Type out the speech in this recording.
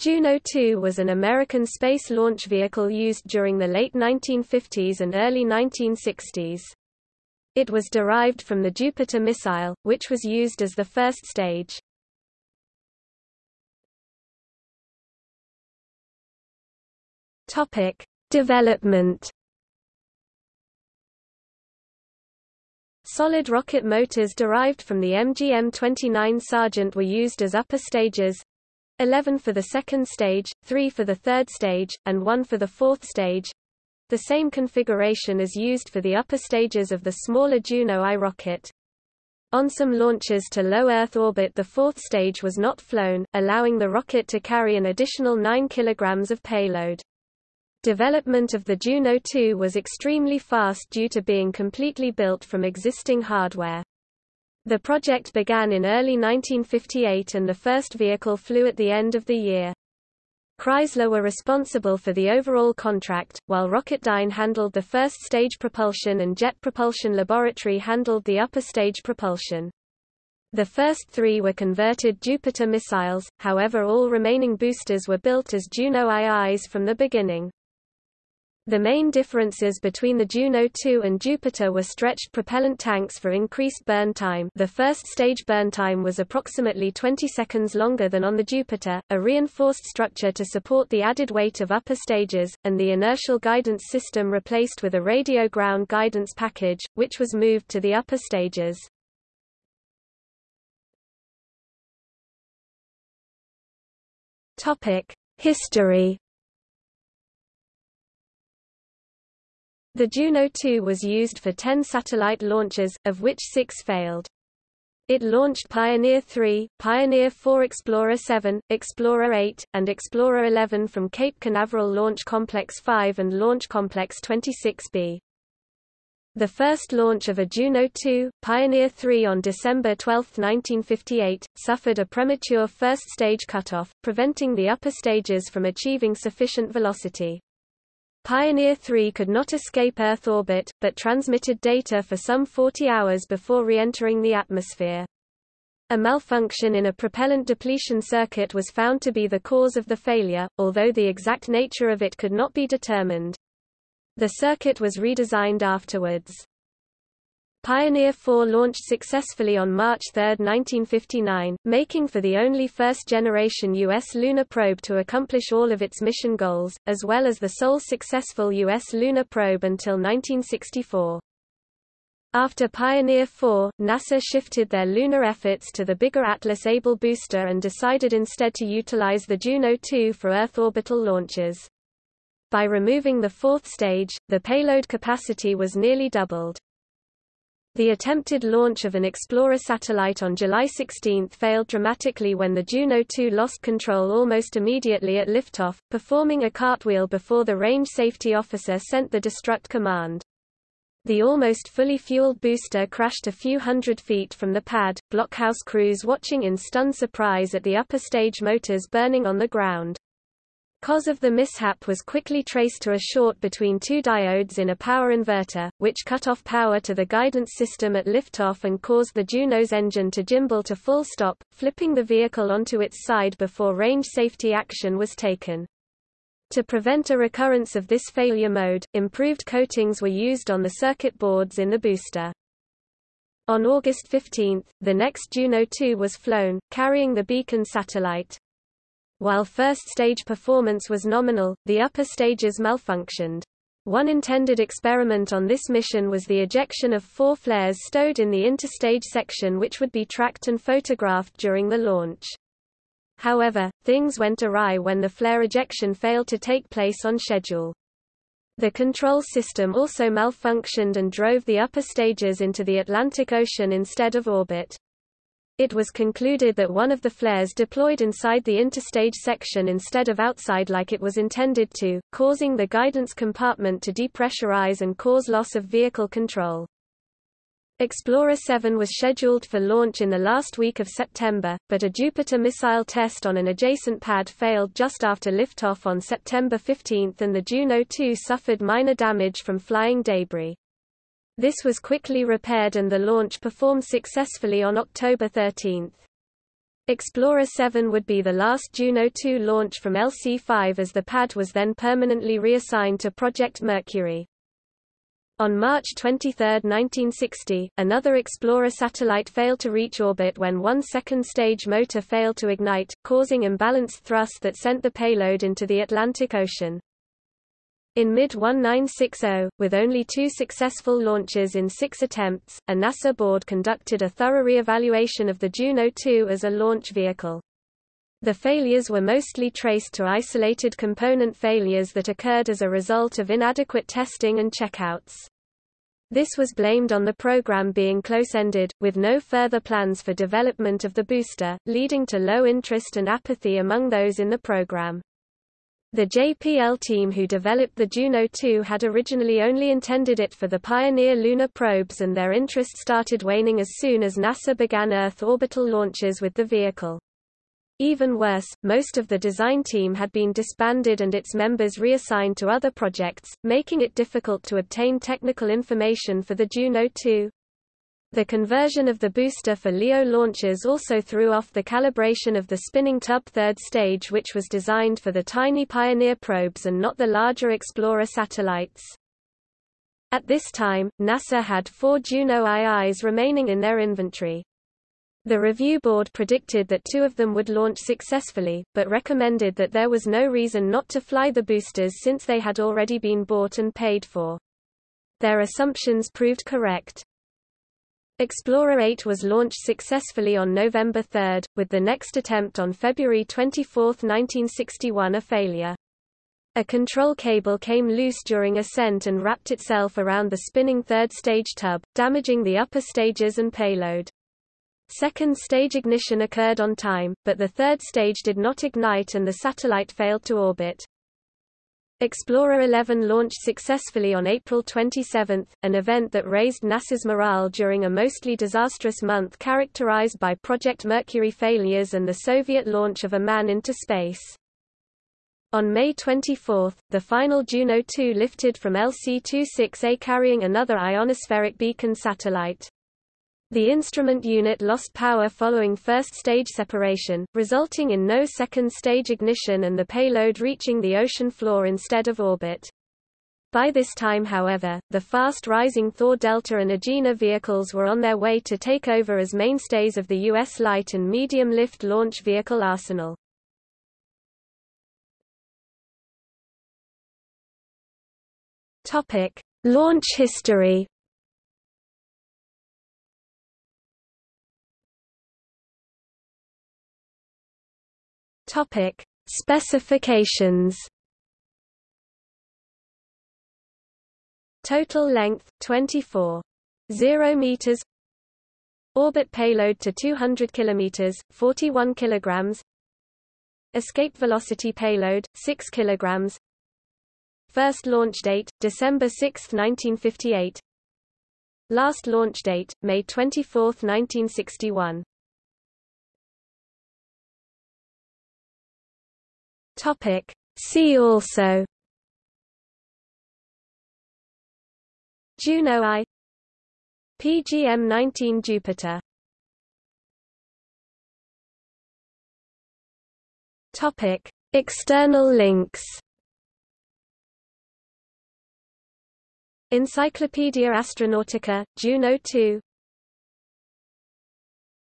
Juno 2 was an American space launch vehicle used during the late 1950s and early 1960s. It was derived from the Jupiter missile, which was used as the first stage. Topic: Development Solid rocket motors derived from the MGM-29 Sergeant were used as upper stages, 11 for the second stage, 3 for the third stage, and 1 for the fourth stage. The same configuration is used for the upper stages of the smaller Juno I rocket. On some launches to low Earth orbit the fourth stage was not flown, allowing the rocket to carry an additional 9 kg of payload. Development of the Juno 2 was extremely fast due to being completely built from existing hardware. The project began in early 1958 and the first vehicle flew at the end of the year. Chrysler were responsible for the overall contract, while Rocketdyne handled the first stage propulsion and Jet Propulsion Laboratory handled the upper stage propulsion. The first three were converted Jupiter missiles, however all remaining boosters were built as Juno IIs from the beginning. The main differences between the Juno 2 and Jupiter were stretched propellant tanks for increased burn time the first stage burn time was approximately 20 seconds longer than on the Jupiter, a reinforced structure to support the added weight of upper stages, and the inertial guidance system replaced with a radio ground guidance package, which was moved to the upper stages. History The Juno 2 was used for 10 satellite launches, of which six failed. It launched Pioneer 3, Pioneer 4 Explorer 7, Explorer 8, and Explorer 11 from Cape Canaveral Launch Complex 5 and Launch Complex 26B. The first launch of a Juno 2, Pioneer 3 on December 12, 1958, suffered a premature first stage cutoff, preventing the upper stages from achieving sufficient velocity. Pioneer 3 could not escape Earth orbit, but transmitted data for some 40 hours before re-entering the atmosphere. A malfunction in a propellant depletion circuit was found to be the cause of the failure, although the exact nature of it could not be determined. The circuit was redesigned afterwards. Pioneer 4 launched successfully on March 3, 1959, making for the only first-generation U.S. lunar probe to accomplish all of its mission goals, as well as the sole successful U.S. lunar probe until 1964. After Pioneer 4, NASA shifted their lunar efforts to the bigger Atlas Able booster and decided instead to utilize the Juno 2 for Earth orbital launches. By removing the fourth stage, the payload capacity was nearly doubled. The attempted launch of an Explorer satellite on July 16 failed dramatically when the Juno 2 lost control almost immediately at liftoff, performing a cartwheel before the range safety officer sent the destruct command. The almost fully fueled booster crashed a few hundred feet from the pad, blockhouse crews watching in stunned surprise at the upper stage motors burning on the ground. Cause of the mishap was quickly traced to a short between two diodes in a power inverter, which cut off power to the guidance system at liftoff and caused the Juno's engine to gimbal to full stop, flipping the vehicle onto its side before range safety action was taken. To prevent a recurrence of this failure mode, improved coatings were used on the circuit boards in the booster. On August 15, the next Juno 2 was flown, carrying the Beacon satellite. While first-stage performance was nominal, the upper stages malfunctioned. One intended experiment on this mission was the ejection of four flares stowed in the interstage section which would be tracked and photographed during the launch. However, things went awry when the flare ejection failed to take place on schedule. The control system also malfunctioned and drove the upper stages into the Atlantic Ocean instead of orbit. It was concluded that one of the flares deployed inside the interstage section instead of outside like it was intended to, causing the guidance compartment to depressurize and cause loss of vehicle control. Explorer 7 was scheduled for launch in the last week of September, but a Jupiter missile test on an adjacent pad failed just after liftoff on September 15 and the Juno 2 suffered minor damage from flying debris. This was quickly repaired and the launch performed successfully on October 13. Explorer 7 would be the last Juno 2 launch from LC-5 as the pad was then permanently reassigned to Project Mercury. On March 23, 1960, another Explorer satellite failed to reach orbit when one second stage motor failed to ignite, causing imbalanced thrust that sent the payload into the Atlantic Ocean. In mid-1960, with only two successful launches in six attempts, a NASA board conducted a thorough re-evaluation of the Juno 2 as a launch vehicle. The failures were mostly traced to isolated component failures that occurred as a result of inadequate testing and checkouts. This was blamed on the program being close-ended, with no further plans for development of the booster, leading to low interest and apathy among those in the program. The JPL team who developed the Juno 2 had originally only intended it for the Pioneer lunar probes and their interest started waning as soon as NASA began Earth orbital launches with the vehicle. Even worse, most of the design team had been disbanded and its members reassigned to other projects, making it difficult to obtain technical information for the Juno 2. The conversion of the booster for LEO launches also threw off the calibration of the spinning tub third stage which was designed for the tiny Pioneer probes and not the larger Explorer satellites. At this time, NASA had four Juno IIs remaining in their inventory. The review board predicted that two of them would launch successfully, but recommended that there was no reason not to fly the boosters since they had already been bought and paid for. Their assumptions proved correct. Explorer 8 was launched successfully on November 3, with the next attempt on February 24, 1961 a failure. A control cable came loose during ascent and wrapped itself around the spinning third stage tub, damaging the upper stages and payload. Second stage ignition occurred on time, but the third stage did not ignite and the satellite failed to orbit. Explorer 11 launched successfully on April 27, an event that raised NASA's morale during a mostly disastrous month characterized by Project Mercury failures and the Soviet launch of a man into space. On May 24, the final Juno 2 lifted from LC-26A carrying another ionospheric beacon satellite. The instrument unit lost power following first stage separation, resulting in no second stage ignition and the payload reaching the ocean floor instead of orbit. By this time however, the fast-rising Thor Delta and Agena vehicles were on their way to take over as mainstays of the U.S. light and medium-lift launch vehicle arsenal. Launch history Topic: Specifications. Total length 24. meters. Orbit payload to 200 kilometers, 41 kilograms. Escape velocity payload 6 kilograms. First launch date December 6, 1958. Last launch date May 24, 1961. Topic. See also Juno I PGM-19 Jupiter Topic. External links Encyclopaedia Astronautica, Juno 2